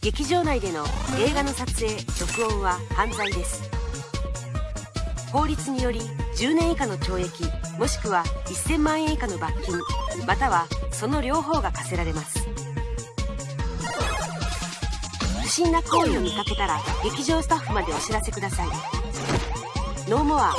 劇場内での映画の撮影録音は犯罪です。法律により10年以下の懲役もしくは1000万円以下の罰金またはその両方が課せられます。不審な行為を見かけたら劇場スタッフまでお知らせください。ノーモア。